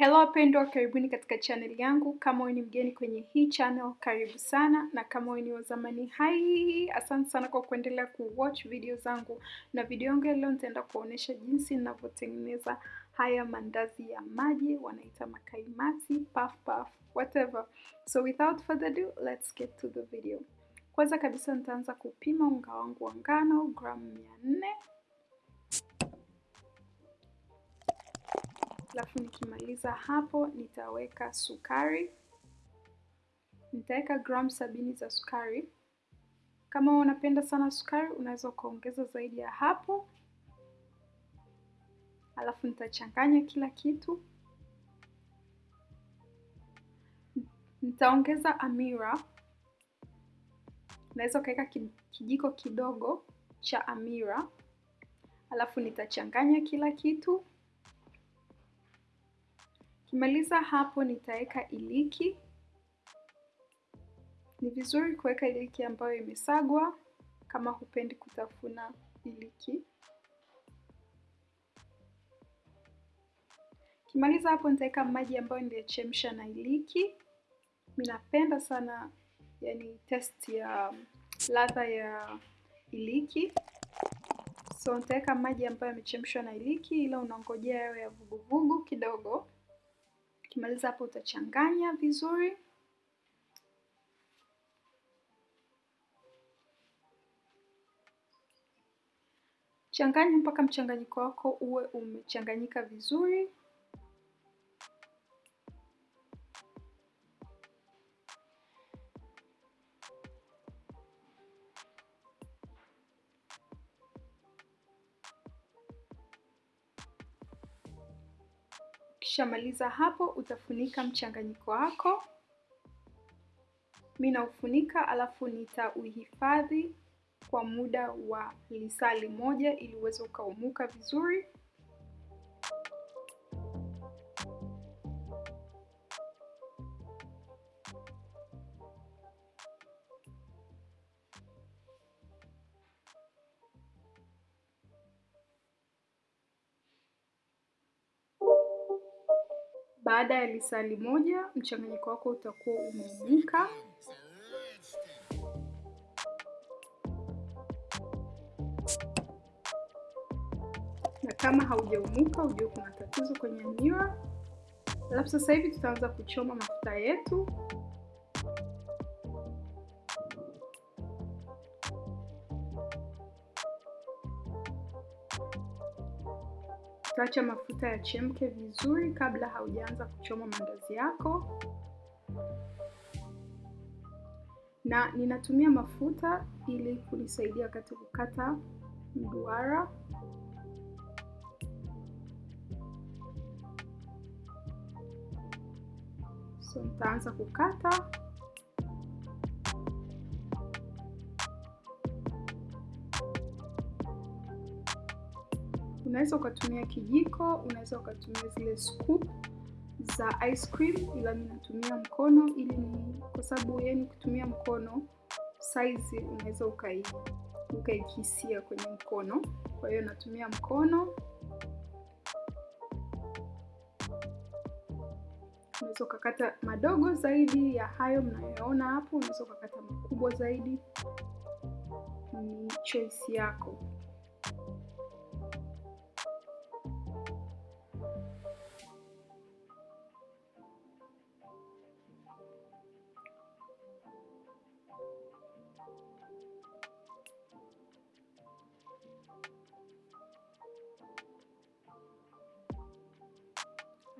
Hello wapendwa, karibuni katika channel yangu. Kama wewe ni mgeni kwenye hii channel, karibu sana, na kama wewe ni wa zamani, hai, asante sana kwa kuendelea kuwatch video zangu, na video yangu ya leo nitaenda kuonyesha jinsi ninavyotengeneza haya mandazi ya maji, wanaita makaimati, puff puff, whatever. So without further ado, let's get to the video. Kwanza kabisa nitaanza kupima unga wangu wa ngano gramu 400 alafu nikimaliza hapo nitaweka sukari, nitaweka gramu sabini za sukari. Kama unapenda sana sukari, unaweza ukaongeza zaidi ya hapo. Alafu nitachanganya kila kitu, nitaongeza amira, unaweza ukaweka kijiko kidogo cha amira, alafu nitachanganya kila kitu. Kimaliza hapo nitaweka iliki. Ni vizuri kuweka iliki ambayo imesagwa kama hupendi kutafuna iliki. Kimaliza hapo nitaweka maji ambayo niliyachemsha na iliki. Mimi napenda sana yani test ya ladha ya iliki, so nitaweka maji ambayo yamechemshwa na iliki, ila unangojea yawe ya vuguvugu kidogo. Ukimaliza hapo utachanganya vizuri. Changanya mpaka mchanganyiko wako uwe umechanganyika vizuri. Ukishamaliza hapo utafunika mchanganyiko wako. Mimi naufunika alafu nitauhifadhi kwa muda wa lisali moja ili uweze ukaumuka vizuri. Baada ya lisali moja mchanganyiko wako utakuwa umeumuka. Na kama haujaumuka ujue kuna tatizo kwenye hamira. Alafu sasa hivi tutaanza kuchoma mafuta yetu. Utaacha mafuta yachemke vizuri kabla haujaanza kuchoma mandazi yako. Na ninatumia mafuta ili kunisaidia wakati kukata mduara. So nitaanza kukata. Unaweza ukatumia kijiko, unaweza ukatumia zile scoop za ice cream, ila mimi natumia mkono ili ni kwa sababu yani kutumia mkono size unaweza ukai ukaikisia kwenye mkono, kwa hiyo natumia mkono. Unaweza ukakata madogo zaidi ya hayo mnayoona hapo, unaweza ukakata makubwa zaidi, ni choice yako.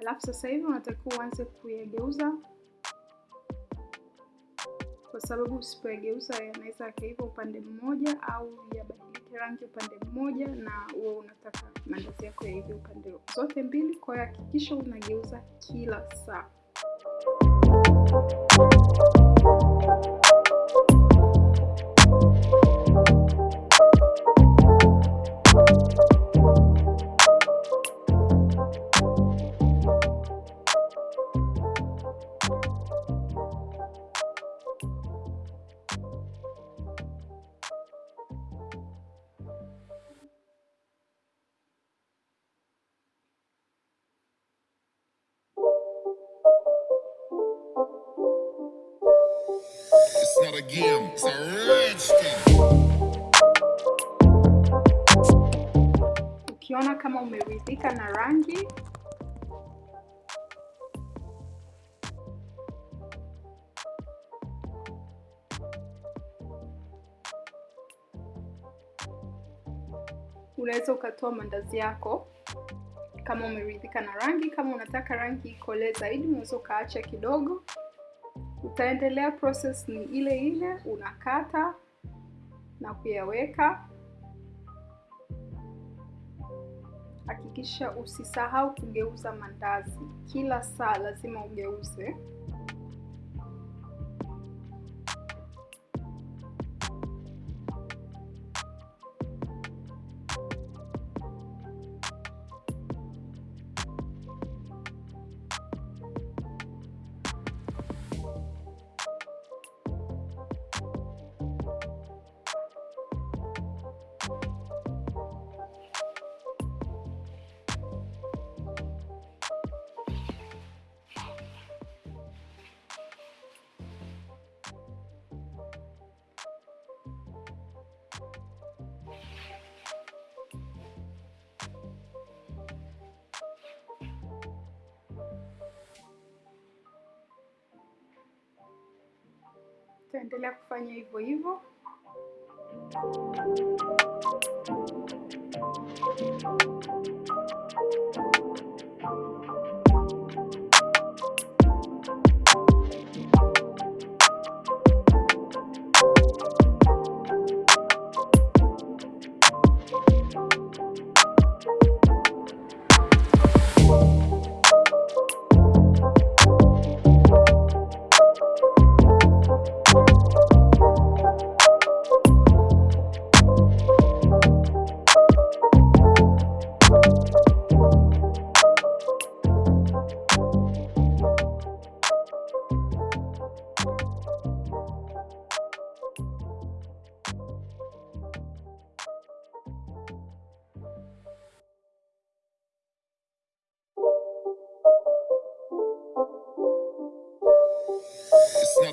Alafu sasa hivi unatakiwa uanze kuyageuza, kwa sababu usipoyageuza yanaweza yakaiva upande mmoja au yabadilike rangi upande mmoja, na wewe unataka mandazi yako yaive upande zote mbili. Kwa hiyo hakikisha unageuza kila saa. A again. Ukiona kama umeridhika na rangi, unaweza ukatoa mandazi yako kama umeridhika na rangi. Kama unataka rangi ikolee zaidi, unaweza ukaacha kidogo. Utaendelea, process ni ile ile, unakata na kuyaweka. Hakikisha usisahau kugeuza mandazi, kila saa lazima ugeuze. Utaendelea kufanya hivyo hivyo.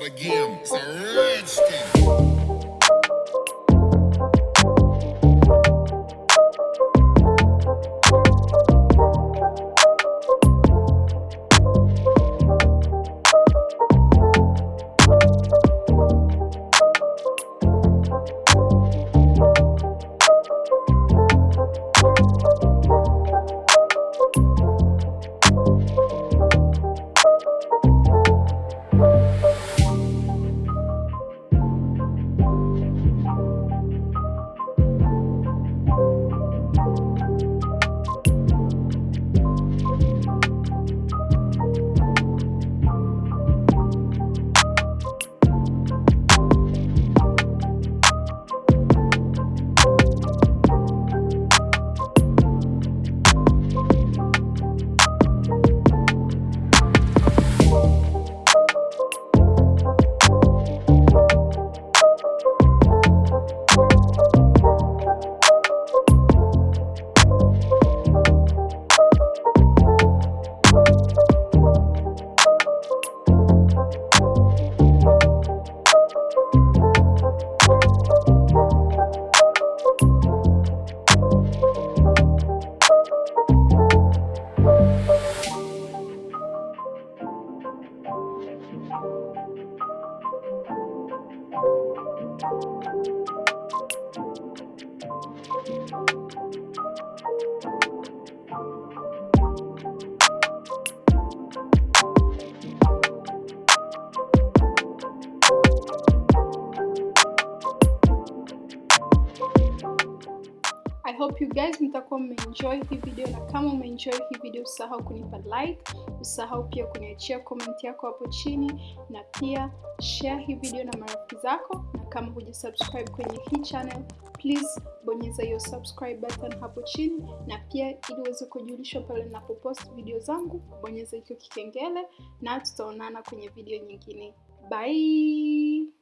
It's not a game, it's guys mtakuwa mmeenjoy hii video, na kama umeenjoy hii video usahau kunipa like, usahau pia kuniachia comment yako hapo chini, na pia share hii video na marafiki zako, na kama hujasubscribe kwenye hii channel please bonyeza hiyo subscribe button hapo chini, na pia ili uweze kujulishwa pale ninapopost video zangu, bonyeza hicho kikengele, na tutaonana kwenye video nyingine. Bye.